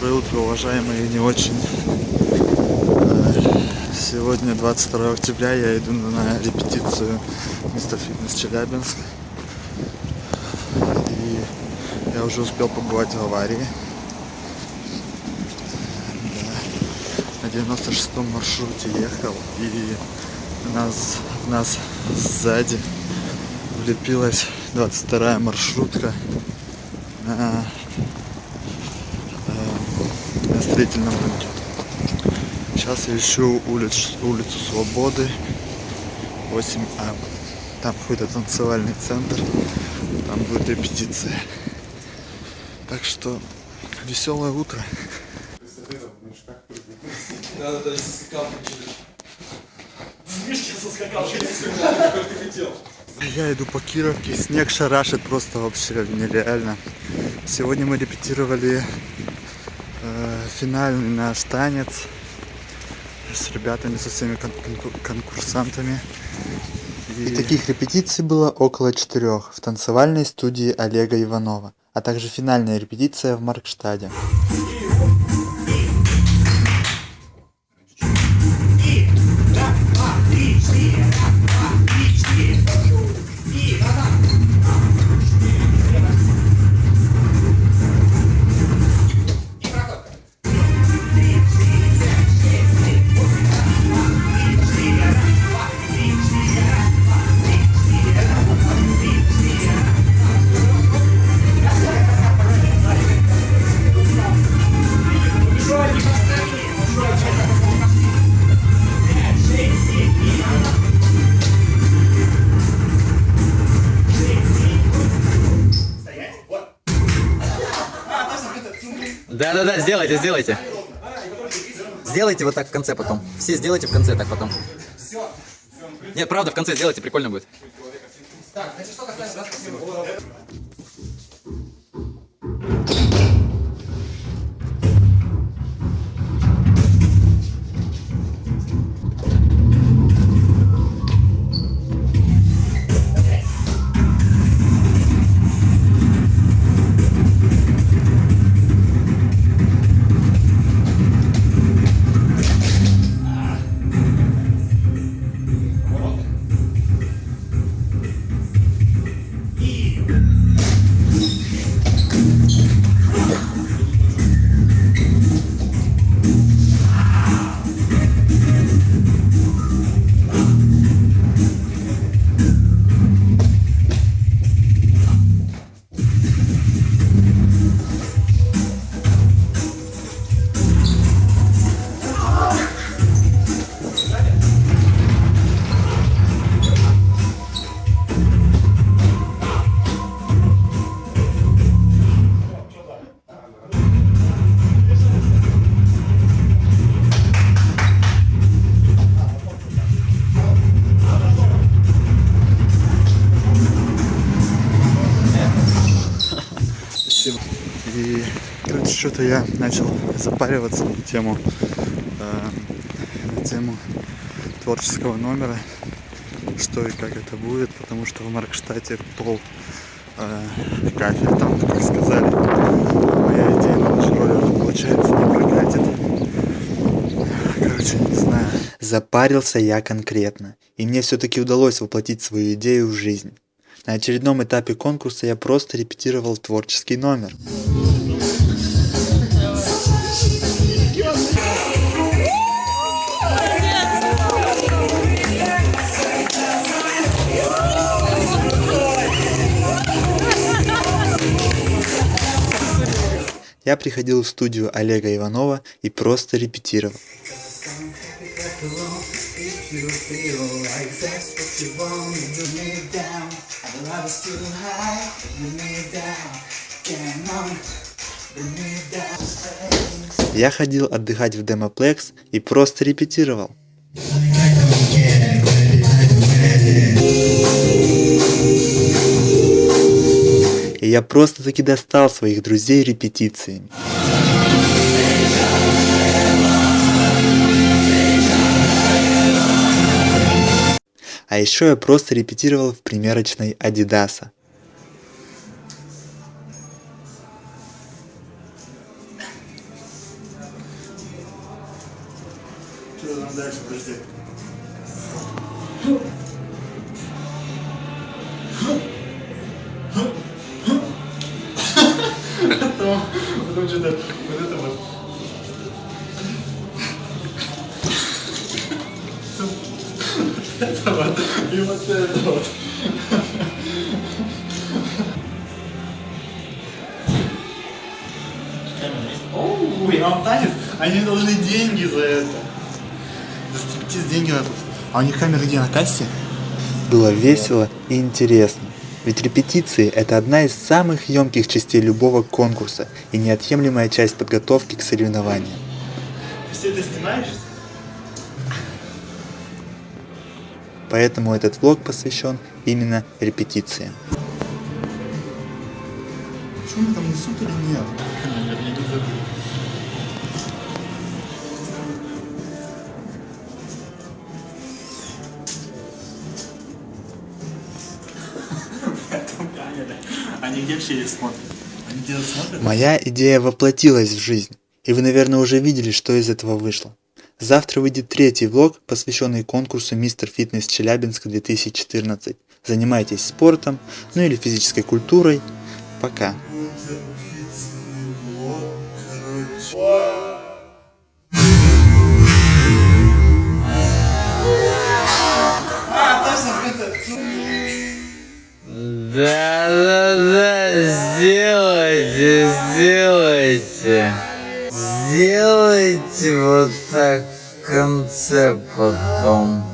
Доброе утро, уважаемые не очень. Сегодня 22 октября, я иду на репетицию Мистер Фитнес Челябинск. И я уже успел побывать в аварии. Да. На 96-м маршруте ехал и нас, нас сзади влепилась 22 маршрутка на строительном рынке. Сейчас я ищу улиц, улицу Свободы 8А. Там какой-то танцевальный центр, там будет репетиция. Так что веселое утро. Надо даже со скакалкой через. В мишке со скакалкой. Как ты хотел. Я иду по Кировке, снег шарашит просто вообще нереально. Сегодня мы репетировали финальный наш танец с ребятами, со всеми кон- конку- конкурсантами. И таких репетиций было около четырех в танцевальной студии Олега Иванова, а также финальная репетиция в Маркштаде. Да-да-да, сделайте, сделайте. Сделайте вот так в конце потом. Все сделайте в конце так потом. Нет, правда, в конце сделайте, прикольно будет. И, что-то я начал запариваться на тему, э, на тему творческого номера, что и как это будет, потому что в Маркштате пол э, кафель, там, как сказали, моя идея на роллер, получается, не прокатит. Короче, не знаю. Запарился я конкретно, и мне все-таки удалось воплотить свою идею в жизнь. На очередном этапе конкурса я просто репетировал творческий номер. Я приходил в студию Олега Иванова и просто репетировал. Я ходил отдыхать в Демоплекс и просто репетировал. я просто-таки достал своих друзей репетициями. А еще я просто репетировал в примерочной Адидаса. Что там дальше, подожди? Это вот, и вот это вот. Оу, я вам танец, они должны деньги за это. За стриптиз деньги надо. А у них камера где, на кассе? Было весело и интересно. Ведь репетиции – это одна из самых емких частей любого конкурса и неотъемлемая часть подготовки к соревнованиям. Все это снимаешь? Поэтому этот влог посвящен именно репетициям. Что они там несут или нет? Они где смотрят? Они смотрят? Моя идея воплотилась в жизнь, и вы, наверное, уже видели, что из этого вышло. Завтра выйдет третий влог, посвященный конкурсу Мистер Фитнес Челябинск 2014. Занимайтесь спортом, ну или физической культурой. Пока. Да-да-да, сделайте, сделайте. Сделайте вот так конце потом.